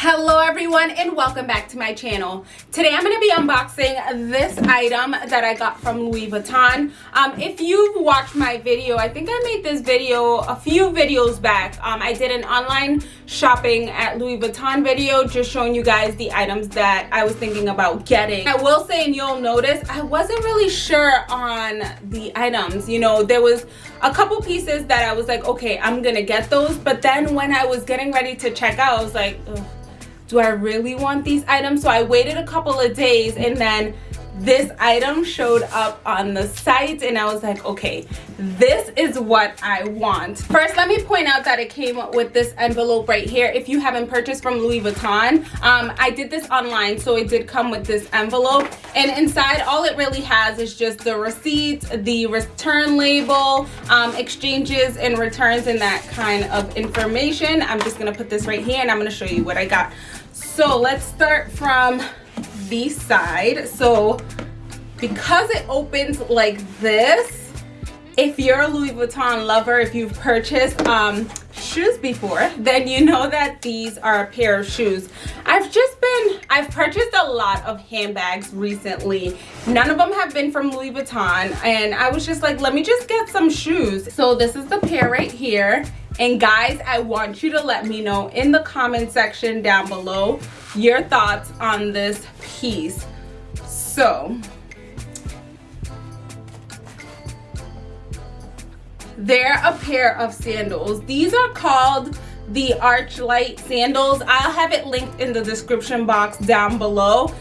hello everyone and welcome back to my channel. Today i'm going to be unboxing this item that i got from louis vuitton. Um, if you've watched my video i think i made this video a few videos back. Um, i did an online shopping at louis vuitton video just showing you guys the items that i was thinking about getting. I will say and you'll notice i wasn't really sure on the items. You know there was a couple pieces that i was like okay i'm gonna get those. But then when i was getting ready to check out i was like Ugh do I really want these items? So I waited a couple of days and then this item showed up on the site and I was like, okay, this is what I want. First, let me point out that it came with this envelope right here. If you haven't purchased from Louis Vuitton, um, I did this online, so it did come with this envelope. And inside, all it really has is just the receipt, the return label, um, exchanges and returns and that kind of information. I'm just gonna put this right here and I'm gonna show you what I got. So let's start from the side. So because it opens like this, if you're a Louis Vuitton lover, if you've purchased um, shoes before, then you know that these are a pair of shoes. I've just been, I've purchased a lot of handbags recently. None of them have been from Louis Vuitton. And I was just like, let me just get some shoes. So this is the pair right here. And guys, I want you to let me know in the comment section down below your thoughts on this piece. So, they're a pair of sandals. These are called the Archlight sandals. I'll have it linked in the description box down below.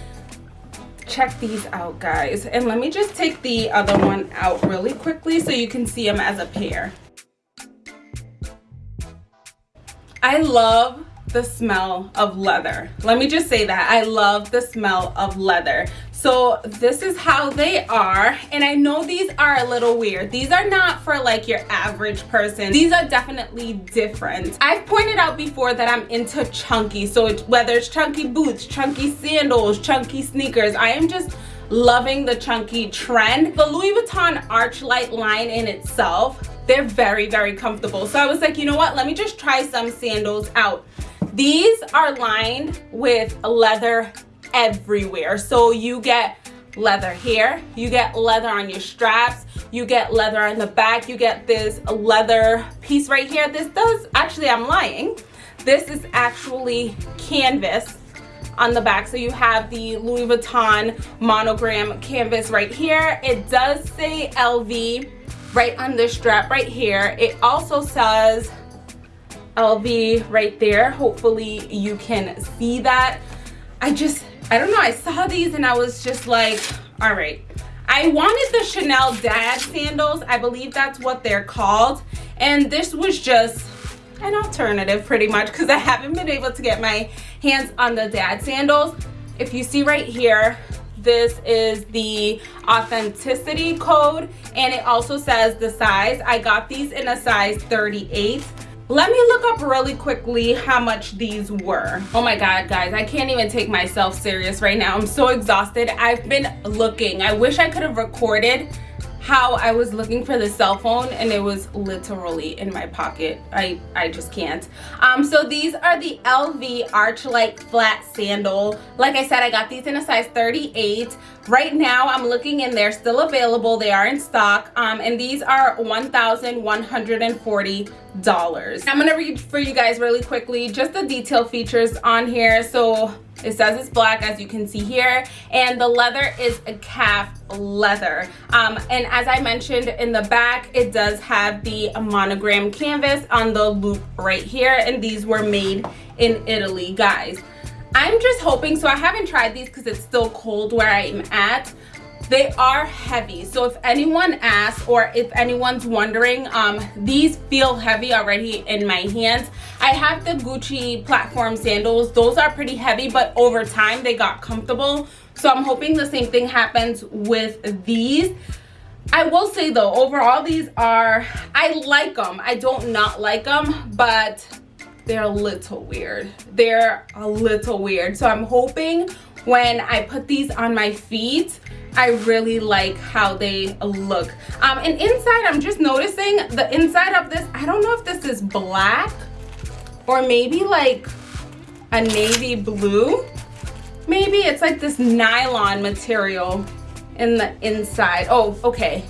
Check these out, guys. And let me just take the other one out really quickly so you can see them as a pair. I love the smell of leather. Let me just say that. I love the smell of leather. So this is how they are. And I know these are a little weird. These are not for like your average person. These are definitely different. I've pointed out before that I'm into chunky. So whether it's chunky boots, chunky sandals, chunky sneakers, I am just loving the chunky trend. The Louis Vuitton Archlight line in itself they're very very comfortable so i was like you know what let me just try some sandals out these are lined with leather everywhere. So you get leather here you get leather on your straps you get leather on the back you get this leather piece right here. This does actually i'm lying. This is actually canvas on the back. So you have the louis vuitton monogram canvas right here. It does say lv right on this strap right here. It also says LV right there. Hopefully you can see that. I just, I don't know, I saw these and I was just like, all right. I wanted the Chanel dad sandals. I believe that's what they're called. And this was just an alternative pretty much because I haven't been able to get my hands on the dad sandals. If you see right here, this is the authenticity code and it also says the size i got these in a size 38 let me look up really quickly how much these were. Oh my god guys i can't even take myself serious right now. I'm so exhausted. I've been looking. I wish i could have recorded how I was looking for the cell phone and it was literally in my pocket. I, I just can't. Um, so these are the LV Archlight flat sandal. Like I said, I got these in a size 38. Right now, I'm looking and they're still available. They are in stock. Um, and these are $1,140. I'm gonna read for you guys really quickly just the detail features on here. So it says it's black as you can see here and the leather is a calf leather. Um, and as i mentioned in the back it does have the monogram canvas on the loop right here and these were made in italy guys. I'm just hoping so i haven't tried these because it's still cold where i'm at they are heavy so if anyone asks or if anyone's wondering um these feel heavy already in my hands i have the gucci platform sandals those are pretty heavy but over time they got comfortable so i'm hoping the same thing happens with these I will say though, overall these are, I like them. I don't not like them, but they're a little weird. They're a little weird. So I'm hoping when I put these on my feet, I really like how they look. Um, and inside, I'm just noticing the inside of this, I don't know if this is black or maybe like a navy blue. Maybe it's like this nylon material in the inside. Oh, okay.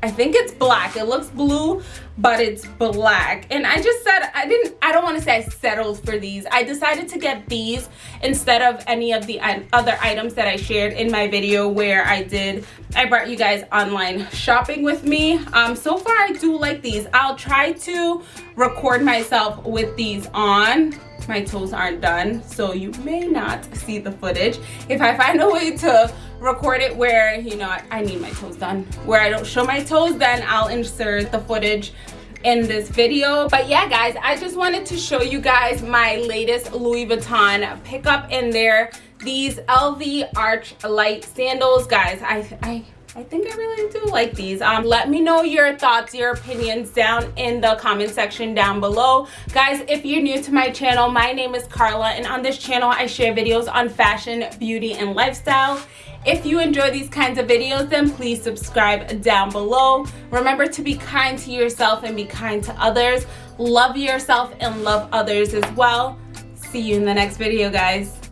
I think it's black. It looks blue, but it's black. And I just said, I didn't, I don't want to say I settled for these. I decided to get these instead of any of the other items that I shared in my video where I did, I brought you guys online shopping with me. Um, so far, I do like these. I'll try to record myself with these on my toes aren't done so you may not see the footage. If i find a way to record it where you know i need my toes done. Where i don't show my toes then i'll insert the footage in this video. But yeah guys i just wanted to show you guys my latest louis vuitton pickup in there. These lv arch light sandals. Guys i i I think I really do like these. Um, let me know your thoughts, your opinions down in the comment section down below. Guys, if you're new to my channel, my name is Carla and on this channel I share videos on fashion, beauty, and lifestyle. If you enjoy these kinds of videos, then please subscribe down below. Remember to be kind to yourself and be kind to others. Love yourself and love others as well. See you in the next video, guys.